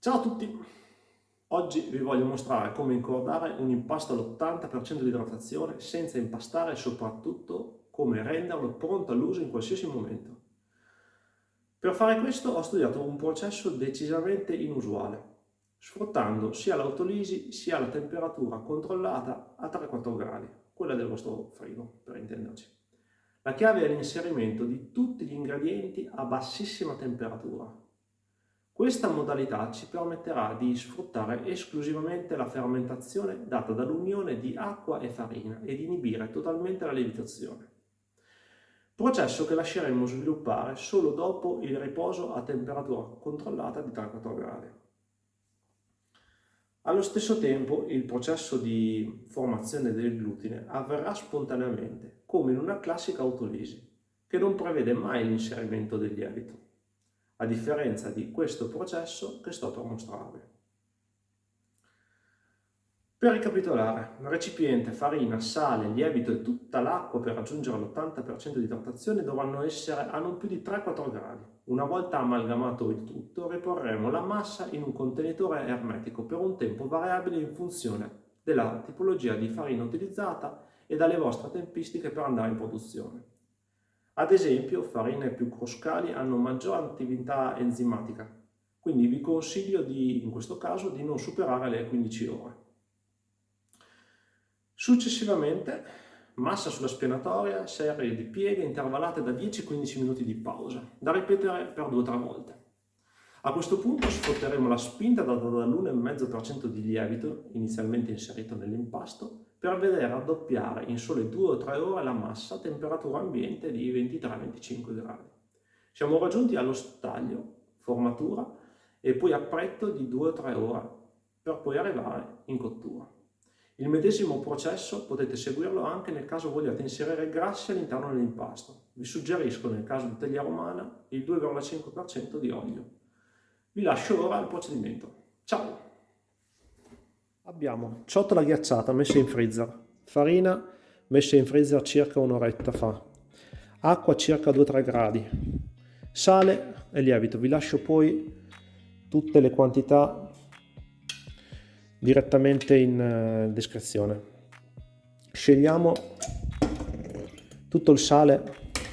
Ciao a tutti! Oggi vi voglio mostrare come incordare un impasto all'80% di idratazione senza impastare e soprattutto come renderlo pronto all'uso in qualsiasi momento. Per fare questo ho studiato un processo decisamente inusuale, sfruttando sia l'autolisi sia la temperatura controllata a 3-4 gradi, quella del vostro frigo per intenderci. La chiave è l'inserimento di tutti gli ingredienti a bassissima temperatura, questa modalità ci permetterà di sfruttare esclusivamente la fermentazione data dall'unione di acqua e farina e di inibire totalmente la lievitazione. Processo che lasceremo sviluppare solo dopo il riposo a temperatura controllata di 3-4 gradi. Allo stesso tempo il processo di formazione del glutine avverrà spontaneamente, come in una classica autolisi, che non prevede mai l'inserimento del lievito a differenza di questo processo che sto per mostrarvi. Per ricapitolare, recipiente, farina, sale, lievito e tutta l'acqua per raggiungere l'80% di idratazione dovranno essere a non più di 3-4 gradi. Una volta amalgamato il tutto, riporremo la massa in un contenitore ermetico per un tempo variabile in funzione della tipologia di farina utilizzata e dalle vostre tempistiche per andare in produzione. Ad esempio, farine più croscali hanno maggiore attività enzimatica, quindi vi consiglio di, in questo caso di non superare le 15 ore. Successivamente, massa sulla spianatoria, serie di pieghe intervallate da 10-15 minuti di pausa, da ripetere per 2-3 volte. A questo punto sfrutteremo la spinta data dall'1,5% di lievito inizialmente inserito nell'impasto per vedere raddoppiare in sole 2 o 3 ore la massa a temperatura ambiente di 23-25 gradi. Siamo raggiunti allo staglio, formatura e poi appretto di 2 o 3 ore per poi arrivare in cottura. Il medesimo processo potete seguirlo anche nel caso vogliate inserire grassi all'interno dell'impasto. Vi suggerisco nel caso di teglia romana il 2,5% di olio. Vi lascio ora al procedimento. Ciao! Abbiamo ciotola ghiacciata messa in freezer, farina messa in freezer circa un'oretta fa, acqua circa 2-3 gradi, sale e lievito. Vi lascio poi tutte le quantità direttamente in eh, descrizione. Scegliamo tutto il sale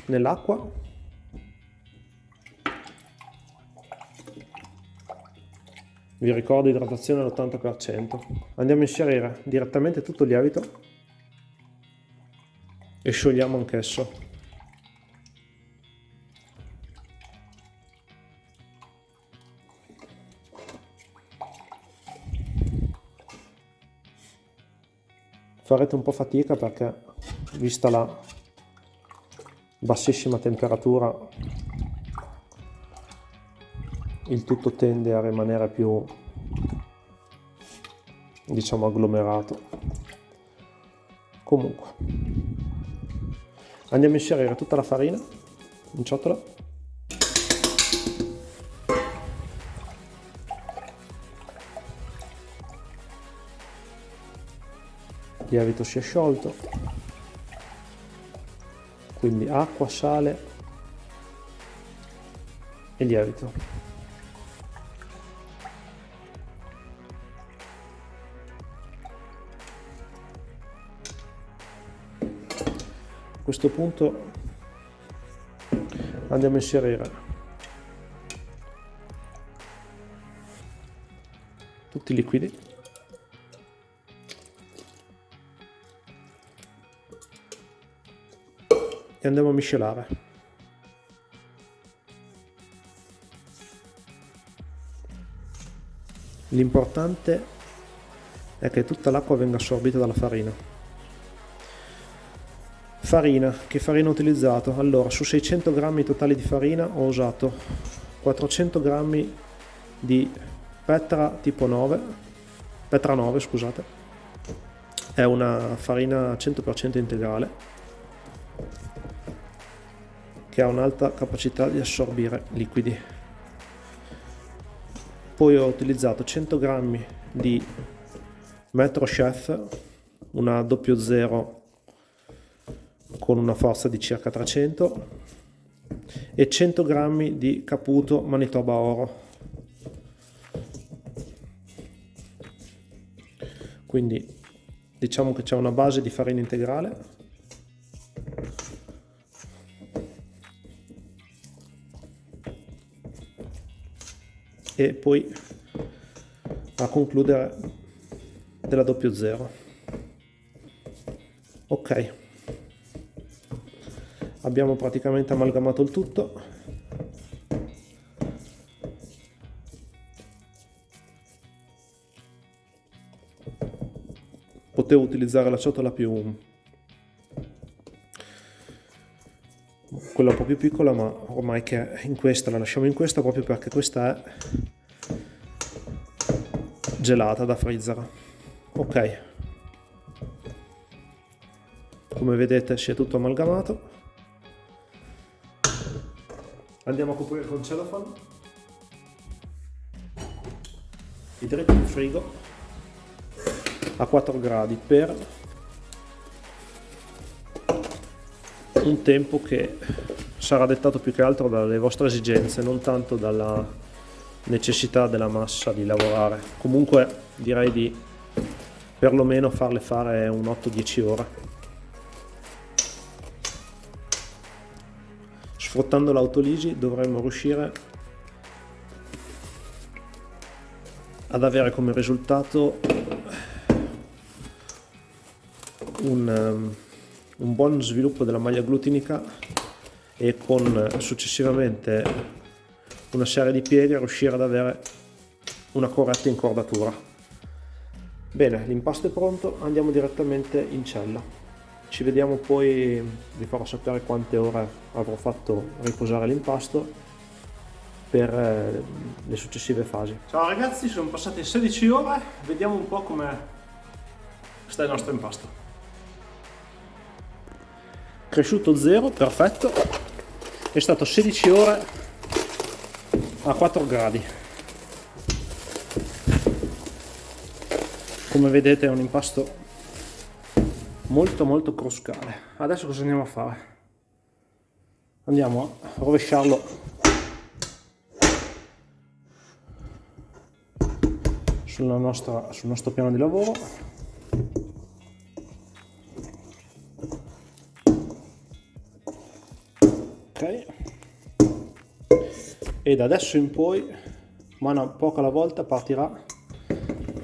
nell'acqua vi ricordo idratazione all'80%. Andiamo a inserire direttamente tutto il lievito e sciogliamo anch'esso. Farete un po' fatica perché vista la bassissima temperatura il tutto tende a rimanere più diciamo agglomerato. Comunque. Andiamo a inserire tutta la farina in ciotola. Il lievito si è sciolto. Quindi acqua, sale e lievito questo punto andiamo a inserire tutti i liquidi. E andiamo a miscelare. L'importante è che tutta l'acqua venga assorbita dalla farina Farina, che farina ho utilizzato? Allora, su 600 grammi totali di farina ho usato 400 grammi di Petra tipo 9, Petra 9 scusate, è una farina 100% integrale che ha un'alta capacità di assorbire liquidi. Poi ho utilizzato 100 grammi di Metro Chef, una 00 con una forza di circa 300 e 100 grammi di caputo Manitoba Oro. Quindi diciamo che c'è una base di farina integrale. E poi a concludere della doppio zero. Ok abbiamo praticamente amalgamato il tutto. Potevo utilizzare la ciotola più quella un po' più piccola ma ormai che in questa la lasciamo in questa proprio perché questa è gelata da freezer. Ok. Come vedete si è tutto amalgamato andiamo a coprire con cellophane i dritti in frigo a 4 gradi per un tempo che sarà dettato più che altro dalle vostre esigenze non tanto dalla necessità della massa di lavorare. Comunque direi di perlomeno farle fare un 8-10 ore. Sfruttando l'autolisi dovremmo riuscire ad avere come risultato un, um, un buon sviluppo della maglia glutinica e con successivamente una serie di piedi a riuscire ad avere una corretta incordatura. Bene, l'impasto è pronto, andiamo direttamente in cella. Ci vediamo poi, vi farò sapere quante ore avrò fatto riposare l'impasto per eh, le successive fasi. Ciao ragazzi, sono passate 16 ore, vediamo un po' come sta il nostro impasto. Cresciuto zero, perfetto, è stato 16 ore a 4 gradi come vedete è un impasto molto molto cruscale adesso cosa andiamo a fare? Andiamo a rovesciarlo. Nostra, sul nostro piano di lavoro. Ok. E da adesso in poi mano a poco alla volta partirà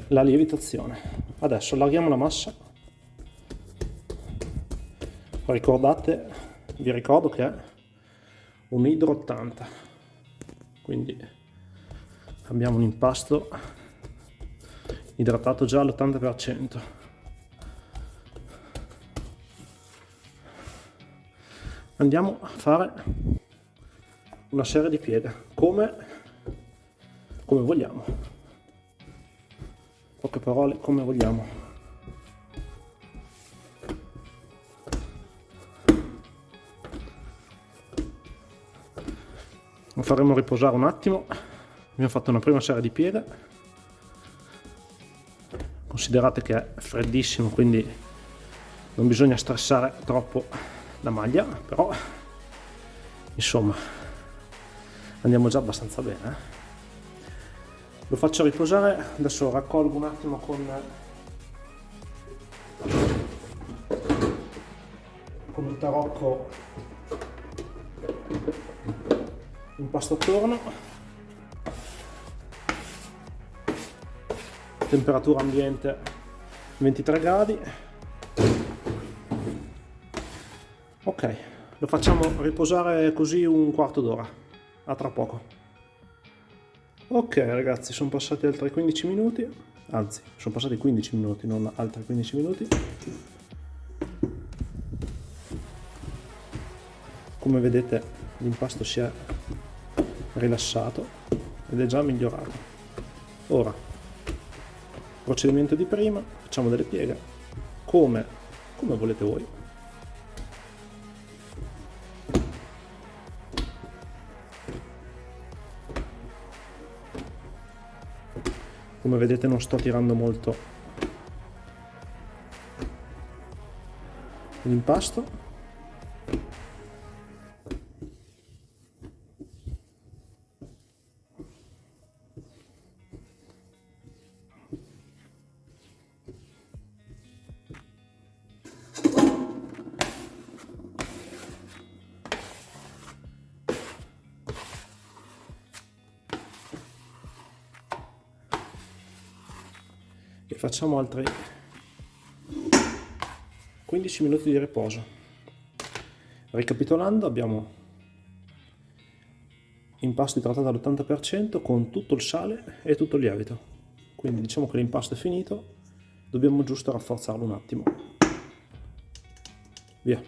la lievitazione. Adesso allarghiamo la massa ricordate vi ricordo che è un idro 80 quindi abbiamo un impasto idratato già all'80% andiamo a fare una serie di pieghe come, come vogliamo. Poche parole come vogliamo lo faremo riposare un attimo. Abbiamo fatto una prima serie di pieghe considerate che è freddissimo quindi non bisogna stressare troppo la maglia però insomma andiamo già abbastanza bene eh. lo faccio riposare. Adesso raccolgo un attimo con con il tarocco impasto attorno. Temperatura ambiente 23 gradi. Ok lo facciamo riposare così un quarto d'ora. A tra poco. Ok ragazzi sono passati altri 15 minuti. Anzi sono passati 15 minuti non altri 15 minuti. Come vedete l'impasto si è rilassato ed è già migliorato. Ora procedimento di prima facciamo delle pieghe come, come volete voi. Come vedete non sto tirando molto. L'impasto facciamo altri 15 minuti di riposo. Ricapitolando abbiamo impasto idratato all'80% con tutto il sale e tutto il lievito. Quindi diciamo che l'impasto è finito, dobbiamo giusto rafforzarlo un attimo. Via.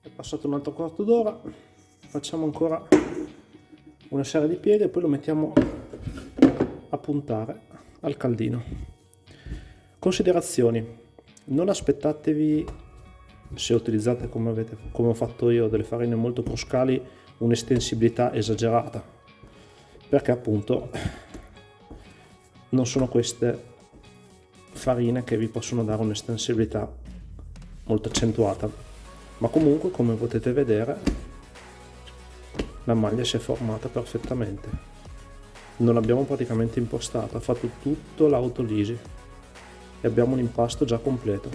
È passato un altro quarto d'ora, facciamo ancora una serie di pieghe e poi lo mettiamo a puntare al caldino. Considerazioni. Non aspettatevi se utilizzate come, avete, come ho fatto io delle farine molto cruscali un'estensibilità esagerata. Perché appunto non sono queste farine che vi possono dare un'estensibilità molto accentuata. Ma comunque come potete vedere la maglia si è formata perfettamente non l'abbiamo praticamente impostata ha fatto tutto l'autolisi e abbiamo un impasto già completo.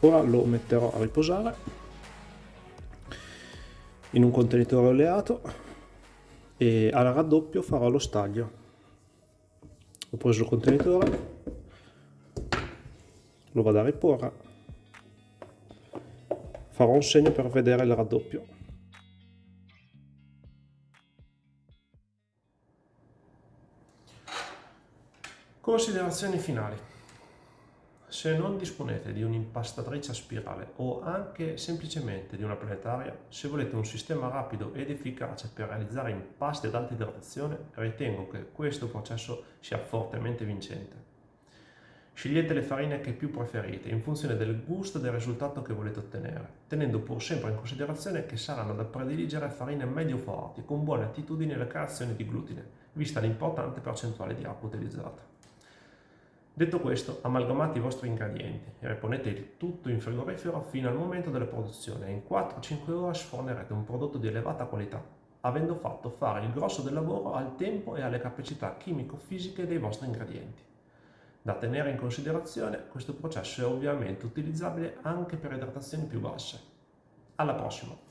Ora lo metterò a riposare in un contenitore oleato e al raddoppio farò lo staglio. Ho preso il contenitore, lo vado a riporre, farò un segno per vedere il raddoppio. Considerazioni finali. Se non disponete di un'impastatrice a spirale o anche semplicemente di una planetaria, se volete un sistema rapido ed efficace per realizzare impasti ad alta idratazione, ritengo che questo processo sia fortemente vincente. Scegliete le farine che più preferite in funzione del gusto e del risultato che volete ottenere, tenendo pur sempre in considerazione che saranno da prediligere farine medio forti con buone attitudini alla creazione di glutine, vista l'importante percentuale di acqua utilizzata. Detto questo, amalgamate i vostri ingredienti e riponete il tutto in frigorifero fino al momento della produzione e in 4-5 ore sfornerete un prodotto di elevata qualità, avendo fatto fare il grosso del lavoro al tempo e alle capacità chimico-fisiche dei vostri ingredienti. Da tenere in considerazione, questo processo è ovviamente utilizzabile anche per idratazioni più basse. Alla prossima!